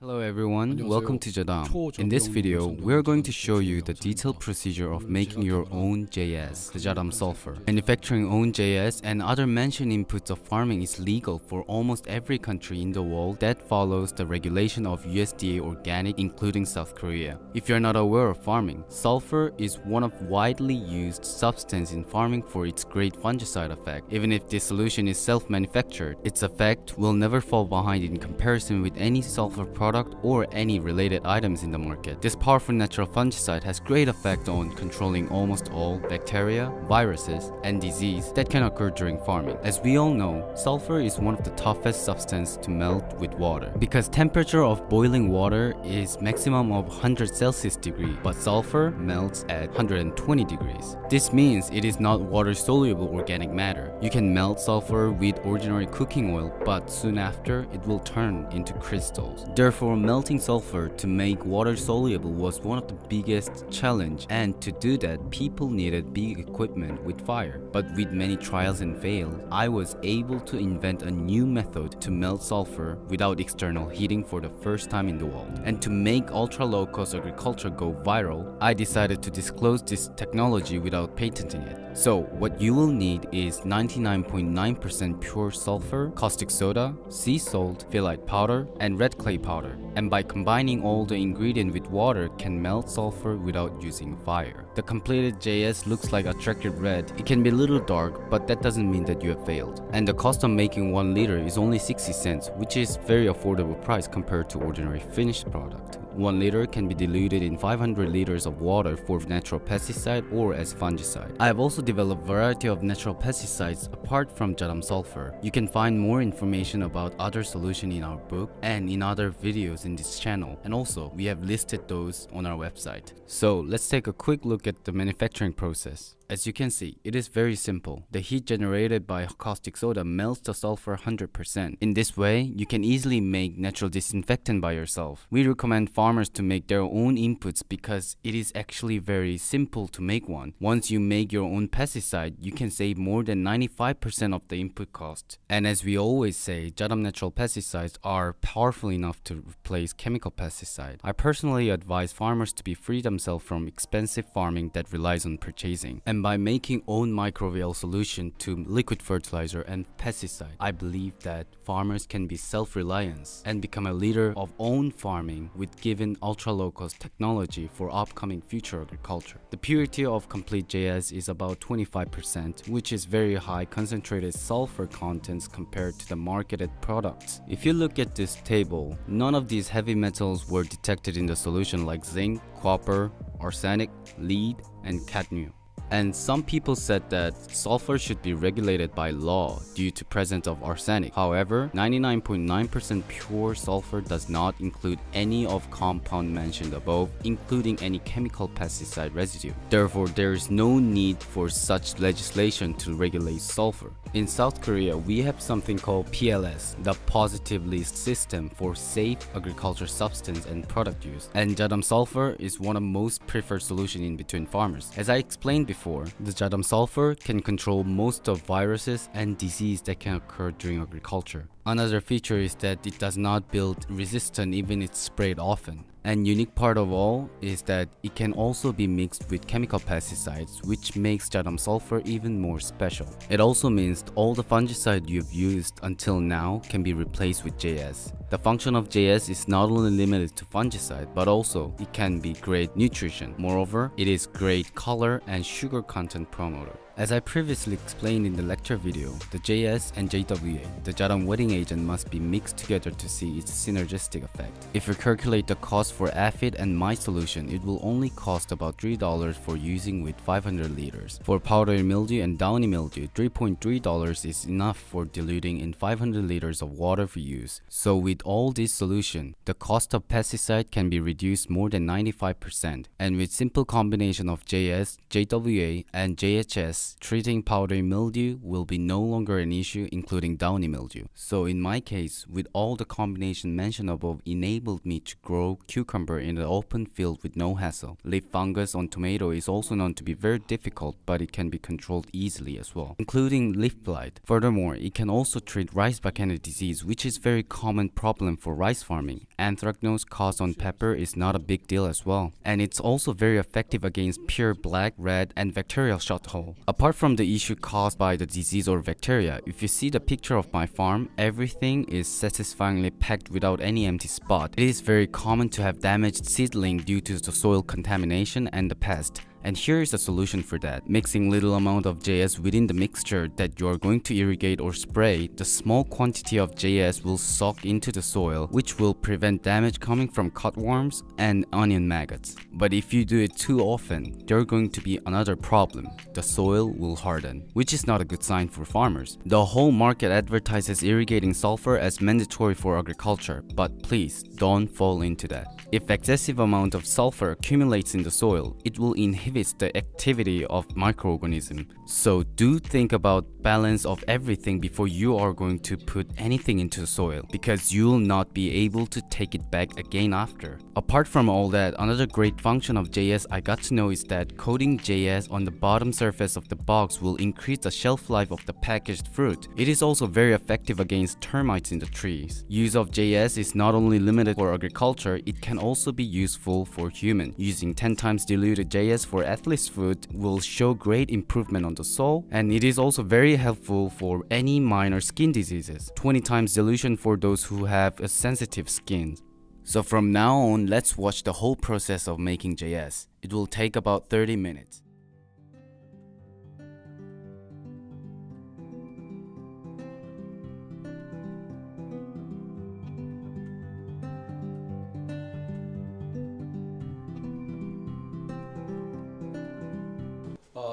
Hello everyone, welcome to Jadam. In this video, we are going to show you the detailed procedure of making your own JS, the Jadam sulfur. Manufacturing own JS and other mentioned inputs of farming is legal for almost every country in the world that follows the regulation of USDA organic including South Korea. If you're not aware of farming, sulfur is one of widely used substance in farming for its great fungicide effect. Even if this solution is self-manufactured, its effect will never fall behind in comparison with any sulfur product or any related items in the market. This powerful natural fungicide has great effect on controlling almost all bacteria, viruses, and disease that can occur during farming. As we all know, sulfur is one of the toughest substance to melt with water because temperature of boiling water is maximum of 100 Celsius degree, but sulfur melts at 120 degrees. This means it is not water soluble organic matter. You can melt sulfur with ordinary cooking oil, but soon after it will turn into crystals. Therefore, melting sulfur to make water soluble was one of the biggest challenge and to do that people needed big equipment with fire. But with many trials and fails, I was able to invent a new method to melt sulfur without external heating for the first time in the world. And to make ultra low cost agriculture go viral, I decided to disclose this technology without patenting it. So what you will need is 99.9% pure sulfur, caustic soda, sea salt, phyllite powder, and red clay powder. And by combining all the ingredient with water can melt sulfur without using fire. The completed JS looks like attractive red. It can be a little dark, but that doesn't mean that you have failed. And the cost of making 1 liter is only 60 cents, which is very affordable price compared to ordinary finished product. 1 liter can be diluted in 500 liters of water for natural pesticide or as fungicide. I have also developed variety of natural pesticides apart from Jadam sulfur. You can find more information about other solution in our book and in other videos in this channel. And also, we have listed those on our website. So let's take a quick look at the manufacturing process. As you can see, it is very simple. The heat generated by caustic soda melts the sulfur 100%. In this way, you can easily make natural disinfectant by yourself. We recommend farmers to make their own inputs because it is actually very simple to make one. Once you make your own pesticide, you can save more than 95% of the input cost. And as we always say, Jadam natural pesticides are powerful enough to replace chemical pesticide. I personally advise farmers to be free themselves from expensive farming that relies on purchasing. And by making own microbial solution to liquid fertilizer and pesticide, I believe that farmers can be self-reliant and become a leader of own farming with given ultra-low cost technology for upcoming future agriculture. The purity of complete JS is about 25%, which is very high concentrated sulfur contents compared to the marketed products. If you look at this table, none of these heavy metals were detected in the solution like zinc, copper, arsenic, lead, and cadmium. And some people said that sulfur should be regulated by law due to presence of arsenic. However, 99.9% pure sulfur does not include any of compound mentioned above, including any chemical pesticide residue. Therefore, there is no need for such legislation to regulate sulfur. In South Korea, we have something called PLS, the Positive List System for Safe Agriculture Substance and Product Use. And Jadam sulfur is one of most preferred solution in between farmers. As I explained before, the Jadam sulfur can control most of viruses and disease that can occur during agriculture. Another feature is that it does not build resistance even if sprayed often. And unique part of all is that it can also be mixed with chemical pesticides which makes Jadam sulfur even more special. It also means all the fungicide you've used until now can be replaced with JS. The function of JS is not only limited to fungicide but also it can be great nutrition. Moreover, it is great color and sugar content promoter. As I previously explained in the lecture video, the JS and JWA, the Jadam wetting agent must be mixed together to see its synergistic effect. If you calculate the cost for aphid and my solution, it will only cost about $3 for using with 500 liters. For powdery mildew and downy mildew, $3.3 is enough for diluting in 500 liters of water for use. So with all this solution, the cost of pesticide can be reduced more than 95%. And with simple combination of JS, JWA, and JHS, Treating powdery mildew will be no longer an issue including downy mildew. So in my case, with all the combination mentioned above enabled me to grow cucumber in an open field with no hassle. Leaf fungus on tomato is also known to be very difficult but it can be controlled easily as well, including leaf blight. Furthermore, it can also treat rice bakanae disease which is very common problem for rice farming. Anthracnose caused on pepper is not a big deal as well. And it's also very effective against pure black, red, and bacterial shot hole. Apart from the issue caused by the disease or bacteria, if you see the picture of my farm, everything is satisfyingly packed without any empty spot. It is very common to have damaged seedling due to the soil contamination and the pest. And here is a solution for that. Mixing little amount of JS within the mixture that you are going to irrigate or spray, the small quantity of JS will soak into the soil, which will prevent damage coming from cutworms and onion maggots. But if you do it too often, there are going to be another problem. The soil will harden, which is not a good sign for farmers. The whole market advertises irrigating sulfur as mandatory for agriculture, but please don't fall into that. If excessive amount of sulfur accumulates in the soil, it will inhibit the activity of microorganism. So do think about balance of everything before you are going to put anything into the soil because you will not be able to take it back again after. Apart from all that, another great function of JS I got to know is that coating JS on the bottom surface of the box will increase the shelf life of the packaged fruit. It is also very effective against termites in the trees. Use of JS is not only limited for agriculture, it can also be useful for human. Using 10 times diluted JS for athlete's foot will show great improvement on the sole and it is also very helpful for any minor skin diseases. 20 times dilution for those who have a sensitive skin. So from now on, let's watch the whole process of making JS. It will take about 30 minutes.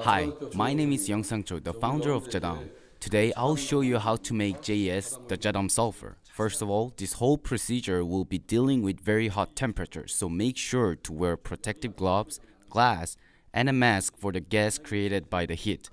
Hi, my name is Youngsang Cho, the founder of Jadam. Today, I'll show you how to make JS, the Jadam sulfur. First of all, this whole procedure will be dealing with very hot temperatures, so make sure to wear protective gloves, glass, and a mask for the gas created by the heat.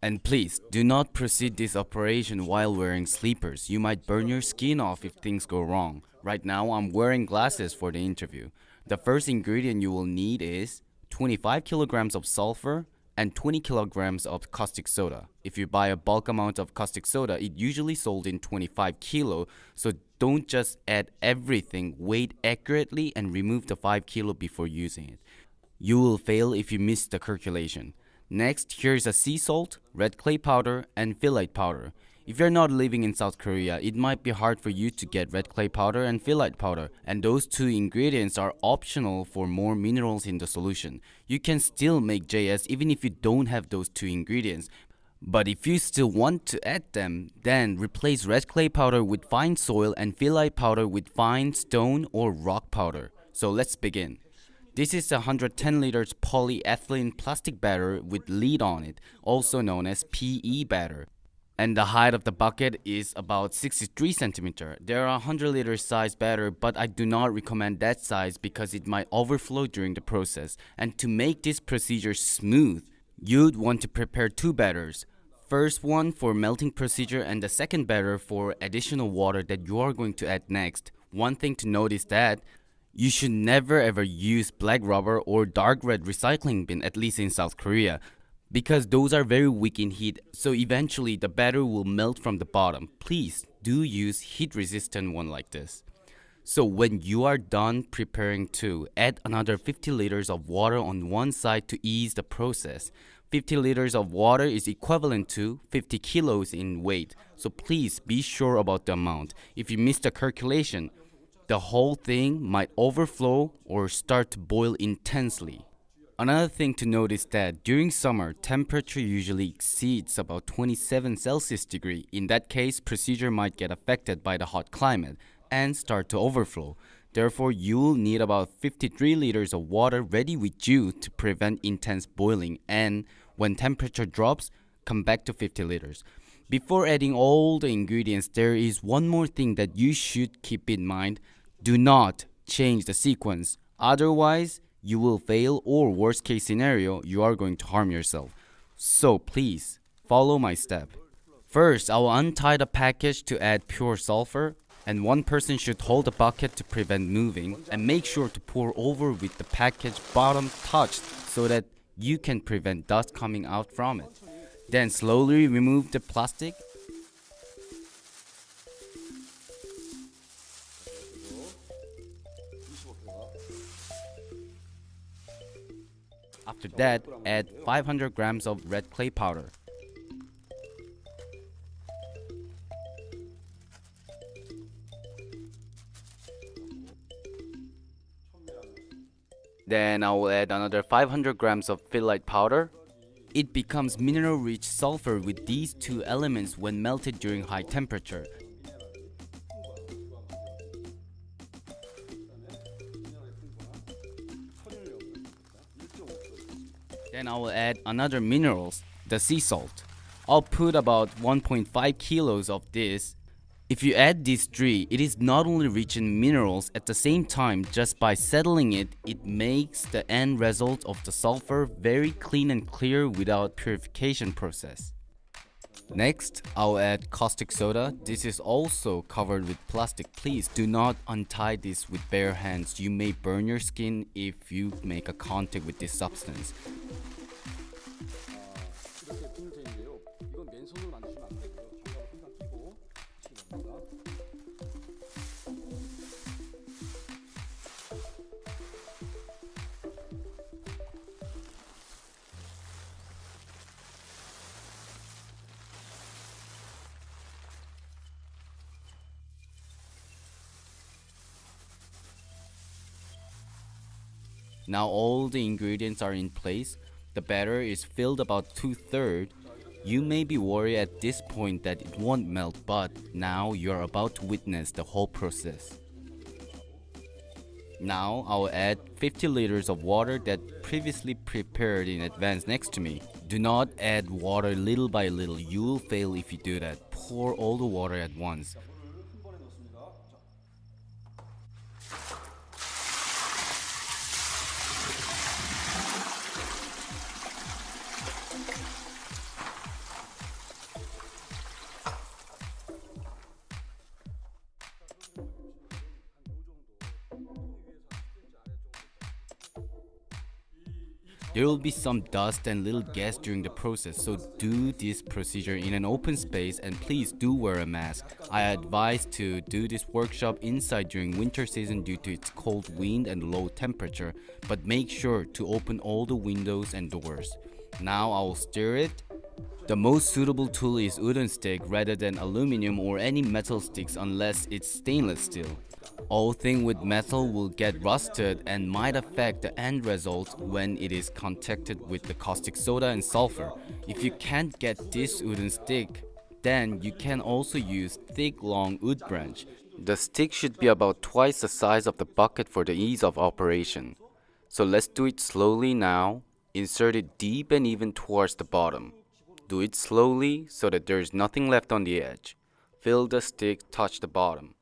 And please, do not proceed this operation while wearing sleepers. You might burn your skin off if things go wrong. Right now, I'm wearing glasses for the interview. The first ingredient you will need is 25 kilograms of sulfur, and 20 kilograms of caustic soda. If you buy a bulk amount of caustic soda, it usually sold in 25 kilo, so don't just add everything, weigh accurately and remove the 5 kilo before using it. You will fail if you miss the calculation. Next, here's a sea salt, red clay powder, and phyllite powder. If you're not living in South Korea, it might be hard for you to get red clay powder and phyllite powder, and those two ingredients are optional for more minerals in the solution. You can still make JS even if you don't have those two ingredients, but if you still want to add them, then replace red clay powder with fine soil and phyllite powder with fine stone or rock powder. So let's begin. This is a 110 liters polyethylene plastic batter with lead on it, also known as PE batter and the height of the bucket is about 63 centimeter. There are 100 liter size batter, but I do not recommend that size because it might overflow during the process. And to make this procedure smooth, you'd want to prepare two batters. First one for melting procedure and the second batter for additional water that you are going to add next. One thing to note is that you should never ever use black rubber or dark red recycling bin at least in South Korea because those are very weak in heat so eventually the batter will melt from the bottom. Please do use heat resistant one like this. So when you are done preparing to add another 50 liters of water on one side to ease the process. 50 liters of water is equivalent to 50 kilos in weight. So please be sure about the amount. If you miss the calculation, the whole thing might overflow or start to boil intensely. Another thing to note is that during summer, temperature usually exceeds about 27 Celsius degree. In that case, procedure might get affected by the hot climate and start to overflow. Therefore, you will need about 53 liters of water ready with you to prevent intense boiling and when temperature drops, come back to 50 liters. Before adding all the ingredients, there is one more thing that you should keep in mind. Do not change the sequence. Otherwise, you will fail or worst case scenario, you are going to harm yourself. So please, follow my step. First, I will untie the package to add pure sulfur and one person should hold the bucket to prevent moving and make sure to pour over with the package bottom touched so that you can prevent dust coming out from it. Then slowly remove the plastic After that, add 500 grams of red clay powder. Then I will add another 500 grams of phyllite powder. It becomes mineral-rich sulfur with these two elements when melted during high temperature. Then I will add another minerals, the sea salt. I'll put about 1.5 kilos of this if you add these three, it is not only rich in minerals at the same time just by settling it, it makes the end result of the sulfur very clean and clear without purification process. Next, I'll add caustic soda. This is also covered with plastic. Please do not untie this with bare hands. You may burn your skin if you make a contact with this substance. Now all the ingredients are in place. The batter is filled about two-thirds. You may be worried at this point that it won't melt, but now you're about to witness the whole process. Now I'll add 50 liters of water that previously prepared in advance next to me. Do not add water little by little, you will fail if you do that. Pour all the water at once. There will be some dust and little gas during the process, so do this procedure in an open space and please do wear a mask. I advise to do this workshop inside during winter season due to its cold wind and low temperature, but make sure to open all the windows and doors. Now I will stir it the most suitable tool is wooden stick rather than aluminum or any metal sticks unless it's stainless steel. All thing with metal will get rusted and might affect the end result when it is contacted with the caustic soda and sulfur. If you can't get this wooden stick, then you can also use thick long wood branch. The stick should be about twice the size of the bucket for the ease of operation. So let's do it slowly now. Insert it deep and even towards the bottom. Do it slowly so that there is nothing left on the edge. Feel the stick touch the bottom.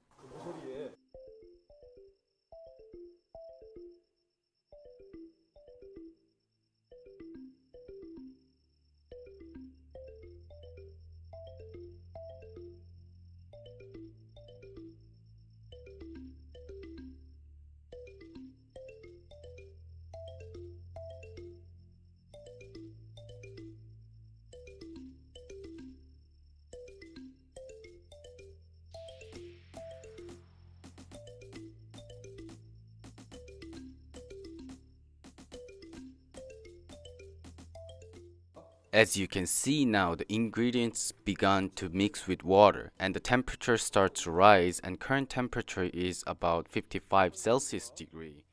As you can see now, the ingredients began to mix with water and the temperature starts to rise and current temperature is about 55 Celsius degree.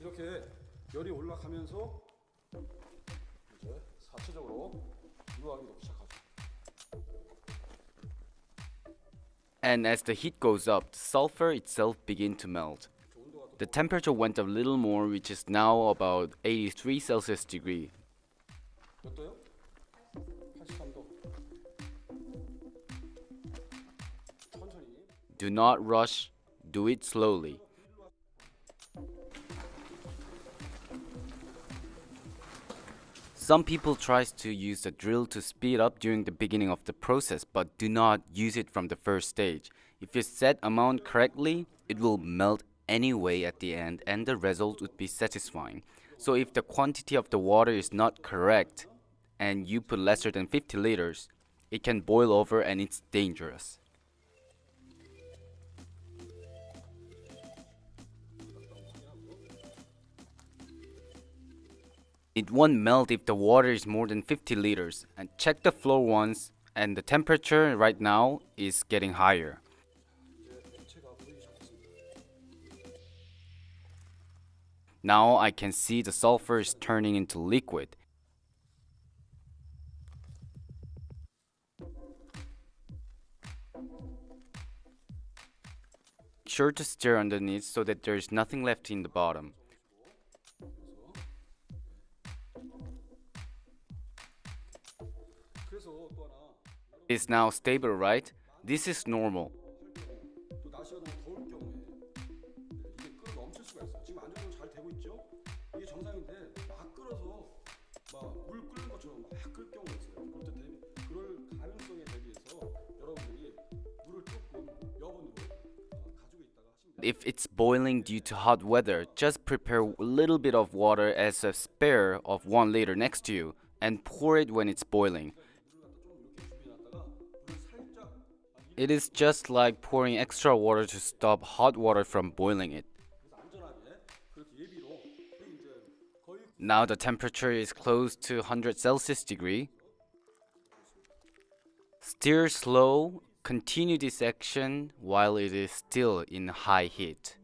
이렇게 열이 올라가면서 이제 사체적으로 시작하죠. And as the heat goes up, the sulfur itself begin to melt. The temperature went a little more, which is now about 83 Celsius degree. Do not rush, do it slowly. Some people tries to use the drill to speed up during the beginning of the process but do not use it from the first stage. If you set amount correctly, it will melt anyway at the end and the result would be satisfying. So if the quantity of the water is not correct and you put lesser than 50 liters, it can boil over and it's dangerous. It won't melt if the water is more than 50 liters. And check the flow once and the temperature right now is getting higher. Now I can see the sulfur is turning into liquid. Sure to stir underneath so that there is nothing left in the bottom. It's now stable, right? This is normal. If it's boiling due to hot weather, just prepare a little bit of water as a spare of 1 liter next to you and pour it when it's boiling. It is just like pouring extra water to stop hot water from boiling it. Now the temperature is close to 100 Celsius degree. Stir slow, continue this action while it is still in high heat.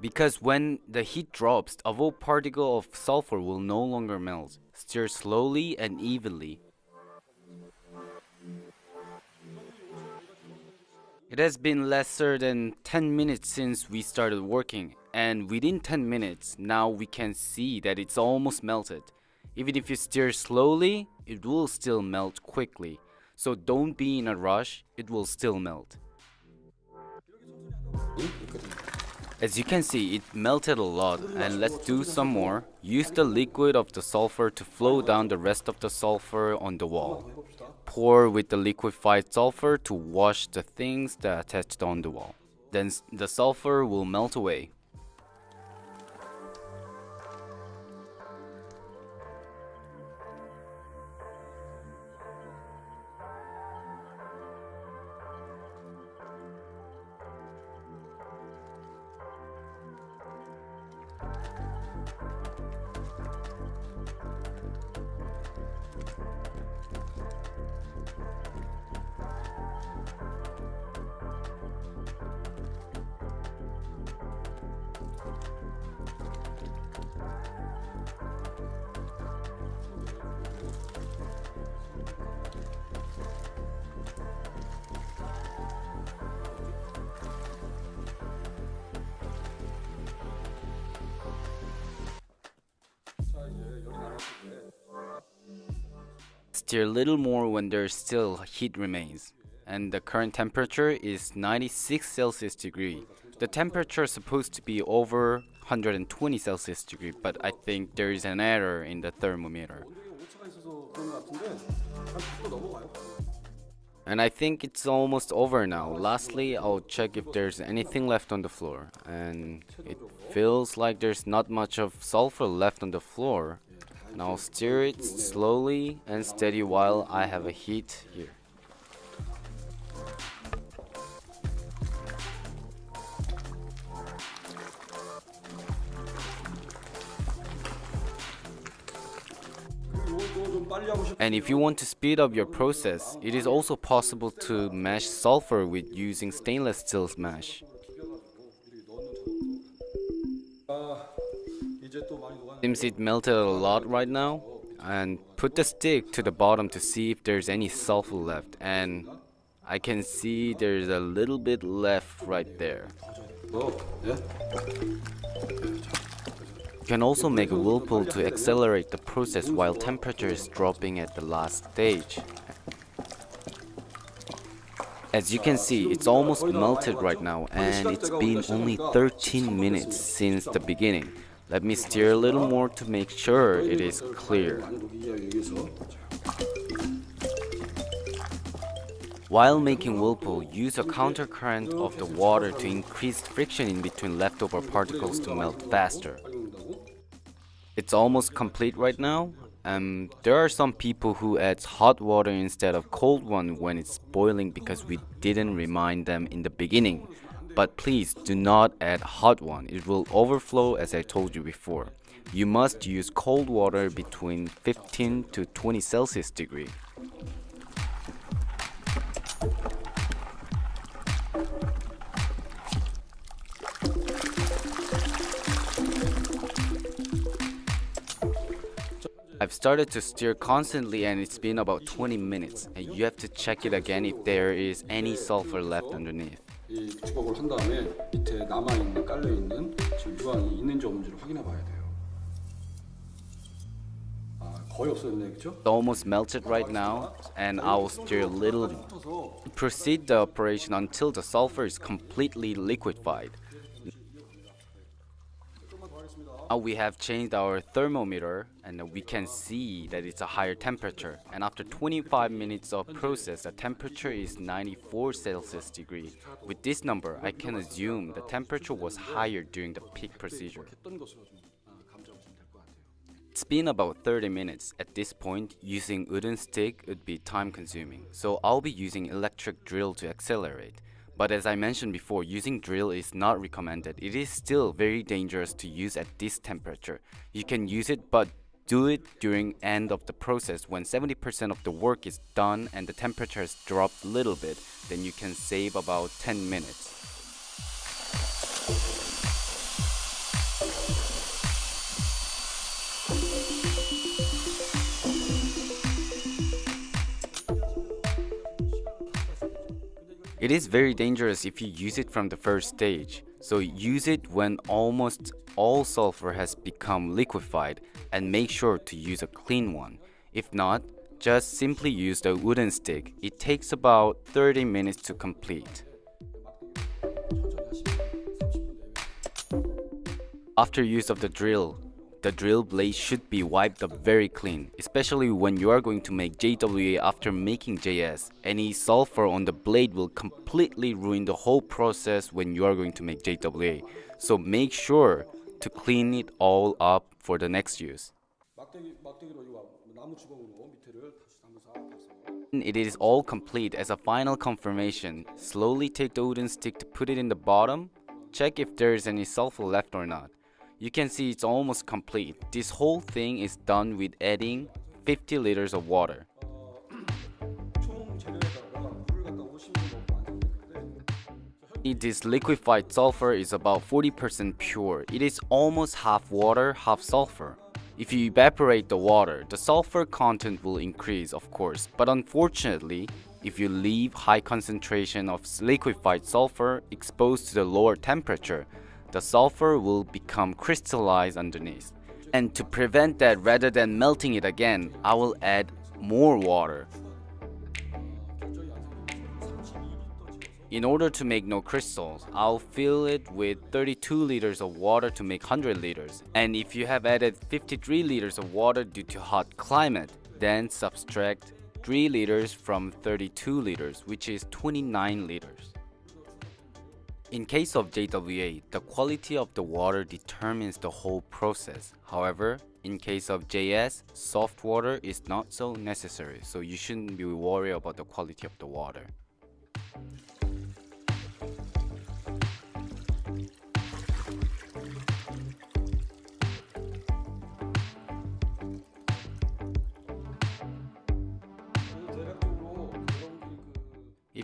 Because when the heat drops, a whole particle of sulfur will no longer melt. Stir slowly and evenly. It has been lesser than 10 minutes since we started working and within 10 minutes now we can see that it's almost melted. Even if you stir slowly, it will still melt quickly. So don't be in a rush, it will still melt. As you can see, it melted a lot and let's do some more. Use the liquid of the sulfur to flow down the rest of the sulfur on the wall pour with the liquefied sulfur to wash the things that attached on the wall. Then the sulfur will melt away. Stir a little more when there still heat remains. And the current temperature is 96 Celsius degree. The temperature is supposed to be over 120 Celsius degree, but I think there is an error in the thermometer. And I think it's almost over now. Lastly, I'll check if there's anything left on the floor. And it feels like there's not much of sulfur left on the floor. Now stir it slowly and steady while I have a heat here. And if you want to speed up your process, it is also possible to mash sulfur with using stainless steel mash. Seems it melted a lot right now. And put the stick to the bottom to see if there's any sulfur left. And I can see there's a little bit left right there. You can also make a whirlpool to accelerate the process while temperature is dropping at the last stage. As you can see, it's almost melted right now and it's been only 13 minutes since the beginning. Let me stir a little more to make sure it is clear. While making whirlpool, use a countercurrent of the water to increase friction in between leftover particles to melt faster. It's almost complete right now. Um, there are some people who add hot water instead of cold one when it's boiling because we didn't remind them in the beginning. But please do not add hot one, it will overflow as I told you before. You must use cold water between 15 to 20 Celsius degree. I've started to stir constantly and it's been about 20 minutes and you have to check it again if there is any sulfur left underneath. 이 주걱을 한 다음에 밑에 남아 있는 깔려 있는 지금 유황이 있는지 없는지를 확인해 봐야 돼요. 아 거의 없어졌네, 그렇죠? It's almost melted right now and I will stir a little. Proceed the operation until the sulfur is completely liquefied. Now we have changed our thermometer and we can see that it's a higher temperature. And after 25 minutes of process, the temperature is 94 Celsius degree. With this number, I can assume the temperature was higher during the peak procedure. It's been about 30 minutes. At this point, using wooden stick would be time consuming, so I'll be using electric drill to accelerate. But as I mentioned before, using drill is not recommended. It is still very dangerous to use at this temperature. You can use it but do it during end of the process when 70% of the work is done and the temperature has dropped a little bit, then you can save about 10 minutes. It is very dangerous if you use it from the first stage. So use it when almost all sulfur has become liquefied and make sure to use a clean one. If not, just simply use the wooden stick. It takes about 30 minutes to complete. After use of the drill, the drill blade should be wiped up very clean, especially when you are going to make JWA after making JS. Any sulfur on the blade will completely ruin the whole process when you are going to make JWA, so make sure to clean it all up for the next use. It is all complete as a final confirmation. Slowly take the wooden stick to put it in the bottom. Check if there is any sulfur left or not. You can see it's almost complete. This whole thing is done with adding 50 liters of water. This liquefied sulfur is about 40% pure. It is almost half water, half sulfur. If you evaporate the water, the sulfur content will increase, of course, but unfortunately, if you leave high concentration of liquefied sulfur exposed to the lower temperature, the sulfur will become crystallized underneath. And to prevent that rather than melting it again, I will add more water. In order to make no crystals, I'll fill it with 32 liters of water to make 100 liters. And if you have added 53 liters of water due to hot climate, then subtract 3 liters from 32 liters, which is 29 liters. In case of JWA, the quality of the water determines the whole process. However, in case of JS, soft water is not so necessary, so you shouldn't be worried about the quality of the water.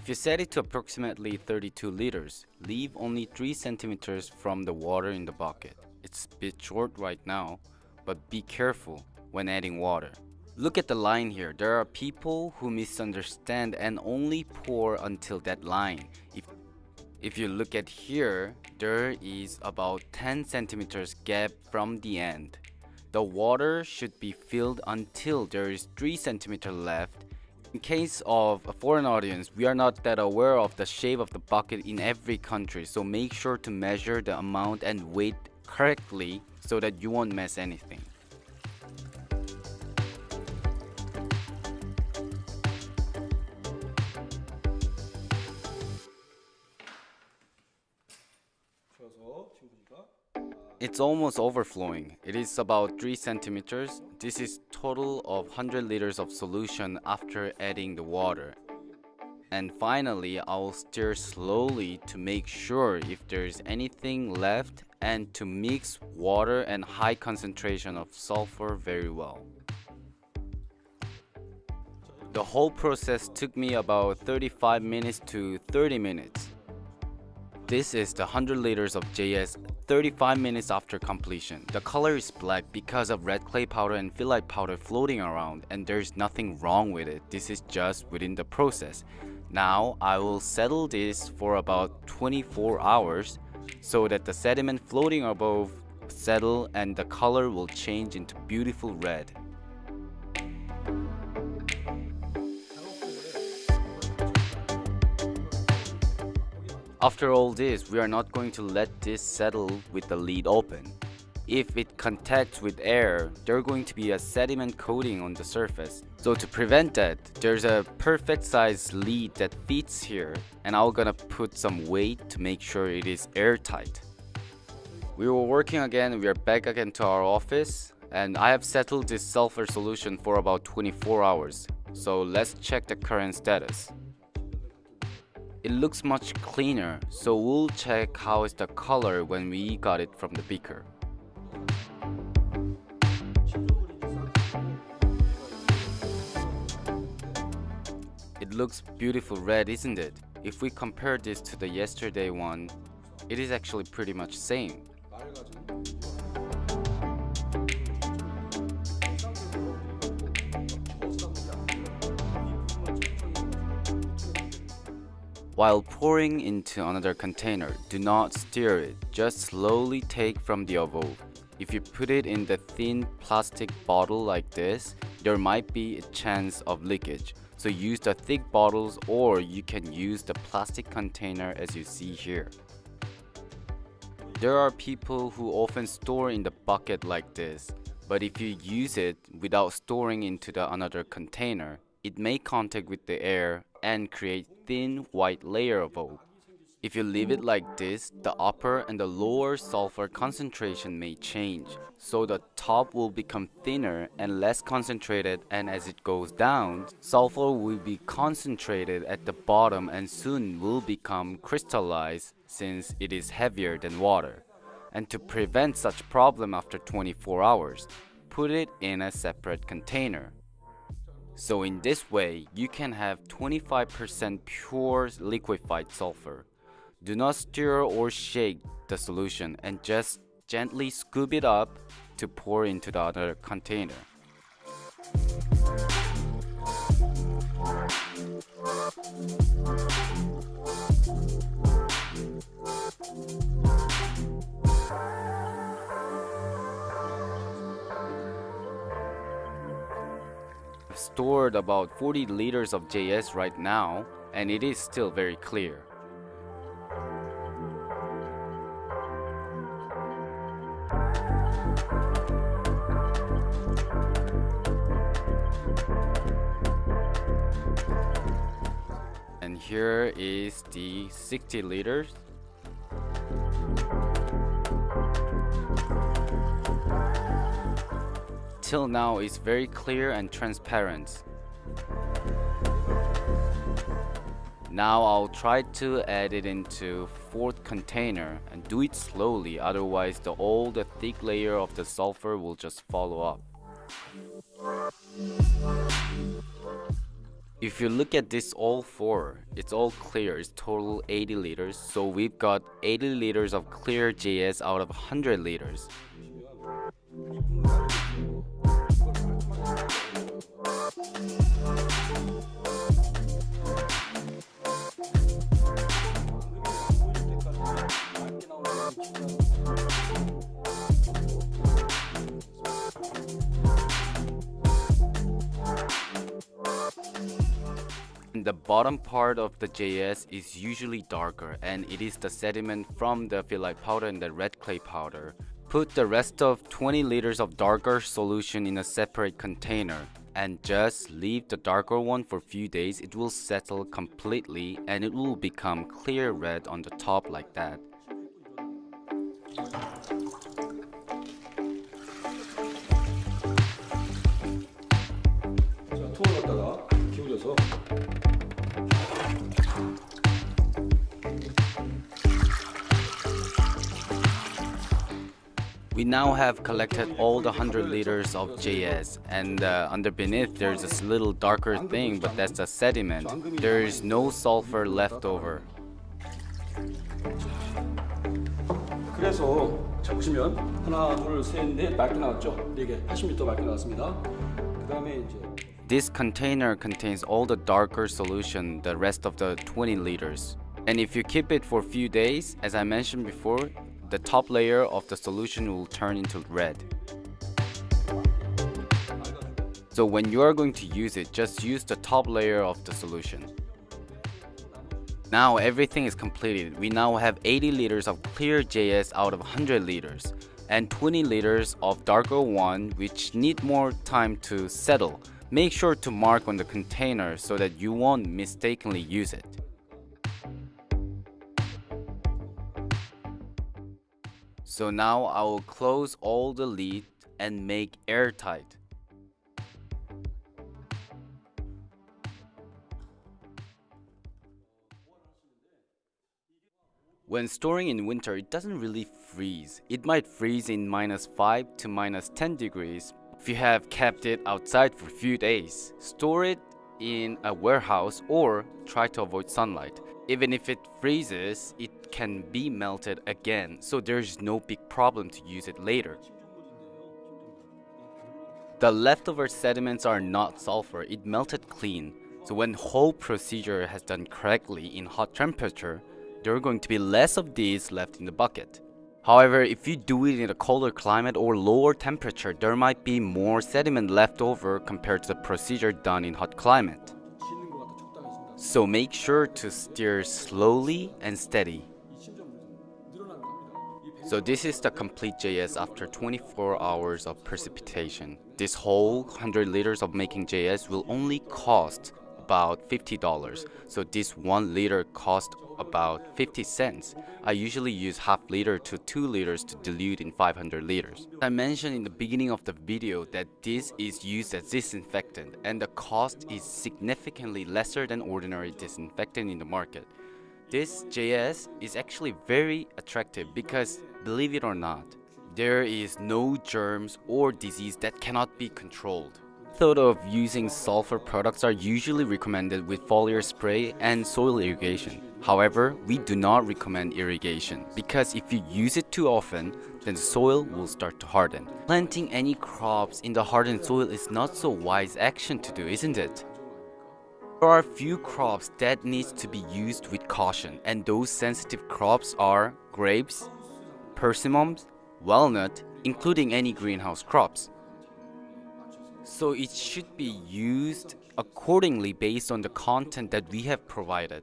If you set it to approximately 32 liters, leave only 3 centimeters from the water in the bucket. It's a bit short right now, but be careful when adding water. Look at the line here. There are people who misunderstand and only pour until that line. If if you look at here, there is about 10 centimeters gap from the end. The water should be filled until there is 3 centimeter left in case of a foreign audience, we are not that aware of the shape of the bucket in every country, so make sure to measure the amount and weight correctly so that you won't mess anything. It's almost overflowing. It is about 3 centimeters. This is total of 100 liters of solution after adding the water. And finally, I will stir slowly to make sure if there's anything left and to mix water and high concentration of sulfur very well. The whole process took me about 35 minutes to 30 minutes. This is the 100 liters of JS 35 minutes after completion. The color is black because of red clay powder and phyllite powder floating around and there's nothing wrong with it. This is just within the process. Now I will settle this for about 24 hours so that the sediment floating above settle and the color will change into beautiful red. After all this, we are not going to let this settle with the lid open. If it contacts with air, there's going to be a sediment coating on the surface. So to prevent that, there's a perfect size lid that fits here and I'm gonna put some weight to make sure it is airtight. We were working again, we are back again to our office and I have settled this sulfur solution for about 24 hours. So let's check the current status it looks much cleaner so we'll check how is the color when we got it from the beaker. It looks beautiful red isn't it? If we compare this to the yesterday one it is actually pretty much same While pouring into another container, do not stir it, just slowly take from the above. If you put it in the thin plastic bottle like this, there might be a chance of leakage. So use the thick bottles or you can use the plastic container as you see here. There are people who often store in the bucket like this, but if you use it without storing into the another container, it may contact with the air and create thin white layer of oak. If you leave it like this, the upper and the lower sulfur concentration may change, so the top will become thinner and less concentrated and as it goes down, sulfur will be concentrated at the bottom and soon will become crystallized since it is heavier than water. And to prevent such problem after 24 hours, put it in a separate container. So in this way, you can have 25% pure liquefied sulfur. Do not stir or shake the solution and just gently scoop it up to pour into the other container. Stored about 40 liters of JS right now and it is still very clear. And here is the 60 liters Till now it's very clear and transparent. Now I'll try to add it into fourth container and do it slowly otherwise the old the thick layer of the sulfur will just follow up. If you look at this all four, it's all clear, it's total 80 liters, so we've got 80 liters of clear JS out of 100 liters. The bottom part of the JS is usually darker and it is the sediment from the phyllite powder and the red clay powder. Put the rest of 20 liters of darker solution in a separate container and just leave the darker one for a few days it will settle completely and it will become clear red on the top like that We now have collected all the 100 liters of JS and uh, under beneath there's this little darker thing but that's a sediment. There is no sulfur left over. 그래서 자 보시면 하나 둘셋넷 맑게 나왔죠? 4개 80m 맑게 나왔습니다. 그 다음에 이제 This container contains all the darker solution, the rest of the 20 liters. And if you keep it for a few days, as I mentioned before, the top layer of the solution will turn into red. So when you are going to use it, just use the top layer of the solution. Now everything is completed. We now have 80 liters of clear JS out of 100 liters and 20 liters of darker one which need more time to settle. Make sure to mark on the container so that you won't mistakenly use it. So now I will close all the lid and make airtight. When storing in winter, it doesn't really freeze. It might freeze in minus 5 to minus 10 degrees if you have kept it outside for few days. Store it in a warehouse or try to avoid sunlight. Even if it freezes, it can be melted again, so there's no big problem to use it later. The leftover sediments are not sulfur, it melted clean. So when whole procedure has done correctly in hot temperature, there are going to be less of these left in the bucket. However, if you do it in a colder climate or lower temperature, there might be more sediment left over compared to the procedure done in hot climate. So make sure to steer slowly and steady. So this is the complete JS after 24 hours of precipitation. This whole 100 liters of making JS will only cost about $50. So this 1 liter cost about 50 cents. I usually use half liter to 2 liters to dilute in 500 liters. I mentioned in the beginning of the video that this is used as disinfectant and the cost is significantly lesser than ordinary disinfectant in the market. This JS is actually very attractive because believe it or not, there is no germs or disease that cannot be controlled. Thought of using sulfur products are usually recommended with foliar spray and soil irrigation. However, we do not recommend irrigation because if you use it too often, then the soil will start to harden. Planting any crops in the hardened soil is not so wise action to do, isn't it? There are few crops that needs to be used with caution and those sensitive crops are grapes, persimmons, walnut, including any greenhouse crops. So it should be used accordingly based on the content that we have provided.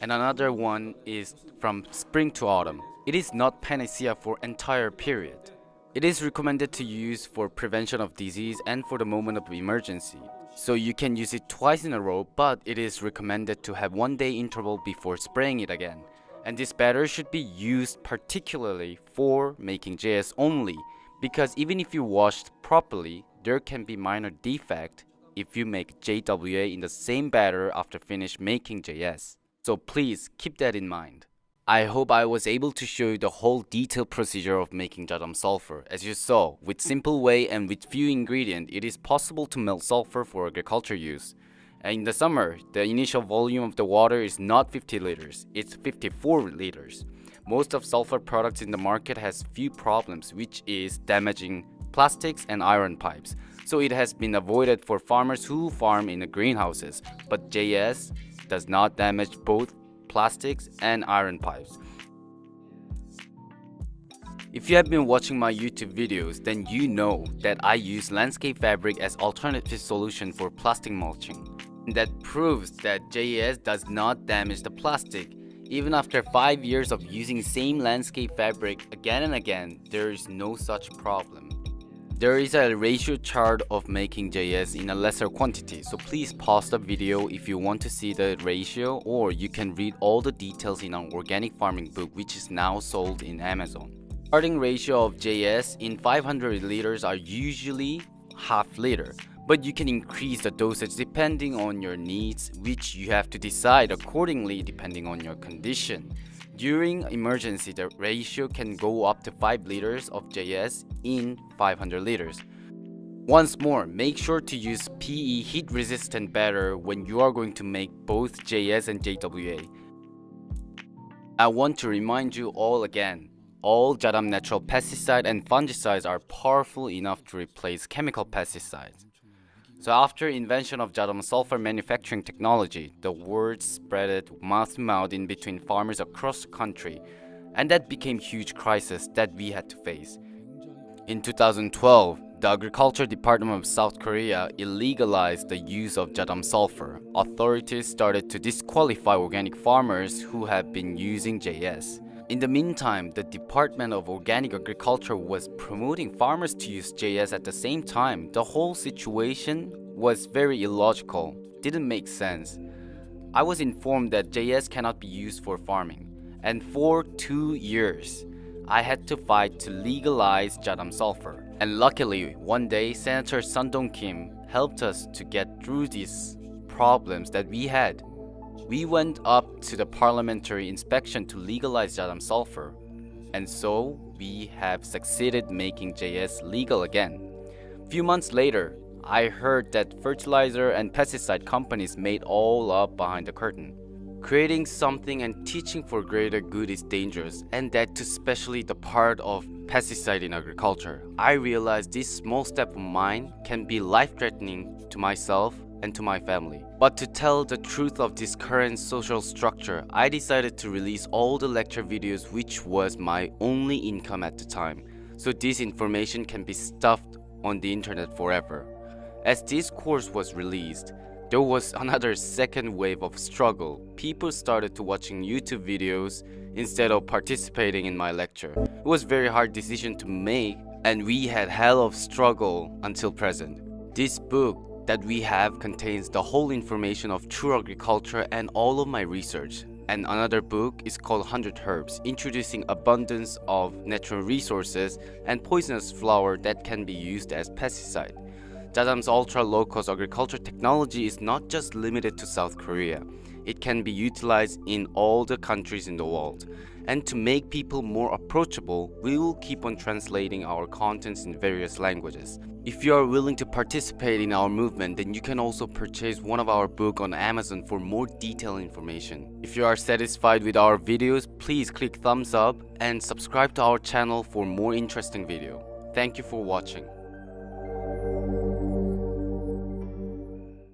And another one is from spring to autumn. It is not panacea for entire period. It is recommended to use for prevention of disease and for the moment of emergency. So you can use it twice in a row, but it is recommended to have one day interval before spraying it again. And this batter should be used particularly for making JS only, because even if you washed properly, there can be minor defect if you make JWA in the same batter after finish making JS. So please keep that in mind. I hope I was able to show you the whole detailed procedure of making jadam sulfur. As you saw, with simple way and with few ingredients, it is possible to melt sulfur for agriculture use. And in the summer, the initial volume of the water is not 50 liters, it's 54 liters. Most of sulfur products in the market has few problems which is damaging plastics and iron pipes. So it has been avoided for farmers who farm in the greenhouses. But JS does not damage both plastics and iron pipes. If you have been watching my YouTube videos, then you know that I use landscape fabric as alternative solution for plastic mulching. That proves that JS does not damage the plastic. Even after 5 years of using same landscape fabric again and again, there is no such problem. There is a ratio chart of making JS in a lesser quantity, so please pause the video if you want to see the ratio or you can read all the details in our organic farming book which is now sold in Amazon. Starting ratio of JS in 500 liters are usually half liter, but you can increase the dosage depending on your needs, which you have to decide accordingly depending on your condition. During emergency, the ratio can go up to 5 liters of JS in 500 liters. Once more, make sure to use PE heat resistant batter when you are going to make both JS and JWA. I want to remind you all again, all Jadam natural pesticide and fungicides are powerful enough to replace chemical pesticides. So after invention of Jadam sulfur manufacturing technology, the word spread mouth to mouth in between farmers across the country, and that became huge crisis that we had to face. In 2012, the Agriculture Department of South Korea illegalized the use of Jadam sulfur. Authorities started to disqualify organic farmers who had been using JS. In the meantime, the Department of Organic Agriculture was promoting farmers to use JS at the same time. The whole situation was very illogical, didn't make sense. I was informed that JS cannot be used for farming, and for two years, I had to fight to legalize Jadam sulfur. And luckily, one day, Senator Sun Dong-kim helped us to get through these problems that we had. We went up to the parliamentary inspection to legalize Jadam sulfur, and so we have succeeded making JS legal again. Few months later, I heard that fertilizer and pesticide companies made all up behind the curtain. Creating something and teaching for greater good is dangerous, and that to especially the part of pesticide in agriculture. I realized this small step of mine can be life-threatening to myself and to my family. But to tell the truth of this current social structure, I decided to release all the lecture videos which was my only income at the time. So this information can be stuffed on the internet forever. As this course was released, there was another second wave of struggle. People started to watching YouTube videos instead of participating in my lecture. It was very hard decision to make and we had hell of struggle until present. This book that we have contains the whole information of true agriculture and all of my research. And another book is called 100 Herbs, introducing abundance of natural resources and poisonous flower that can be used as pesticide. Jadam's ultra low-cost agriculture technology is not just limited to South Korea. It can be utilized in all the countries in the world. And to make people more approachable, we will keep on translating our contents in various languages. If you are willing to participate in our movement, then you can also purchase one of our book on Amazon for more detailed information. If you are satisfied with our videos, please click thumbs up and subscribe to our channel for more interesting video. Thank you for watching.